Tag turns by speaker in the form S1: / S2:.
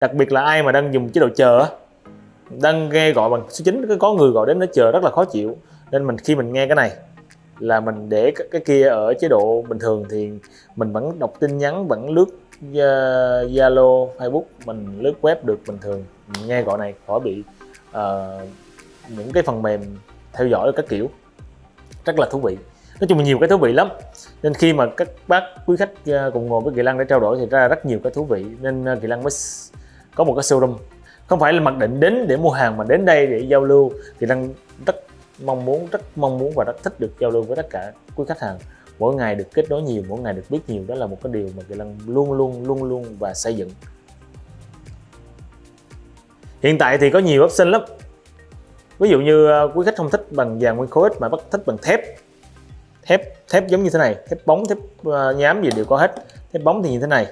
S1: đặc biệt là ai mà đang dùng chế độ chờ đang nghe gọi bằng số 9 có người gọi đến nó chờ rất là khó chịu. Nên mình khi mình nghe cái này là mình để cái, kia ở chế độ bình thường thì mình vẫn đọc tin nhắn vẫn lướt ờ, Zalo Facebook mình lướt web được bình thường. Mình nghe gọi này khỏi bị uh, những cái phần mềm theo dõi các kiểu. Rất là thú vị. Nói chung là nhiều cái thú vị lắm. Nên khi mà các bác quý khách ờ, cùng ngồi với Kỳ Lăng để trao đổi thì ra rất nhiều cái thú vị. Nên Kỳ Lăng mới có một cái showroom. Không phải là mặc định đến để mua hàng mà đến đây để giao lưu, thì Lăng rất mong muốn, rất mong muốn và rất thích được giao lưu với tất cả quý khách hàng. Mỗi ngày được kết nối nhiều, mỗi ngày được biết nhiều, đó là một cái điều mà Kỳ Lăng luôn luôn luôn luôn và xây dựng. Hiện tại thì có nhiều option lắm. Ví dụ như à, quý khách không thích bằng vàng nguyên khối mà bắt thích bằng thép. Thép thép giống như thế này, thép bóng, thép à, nhám gì đều có hết. Thép bóng thì như thế này.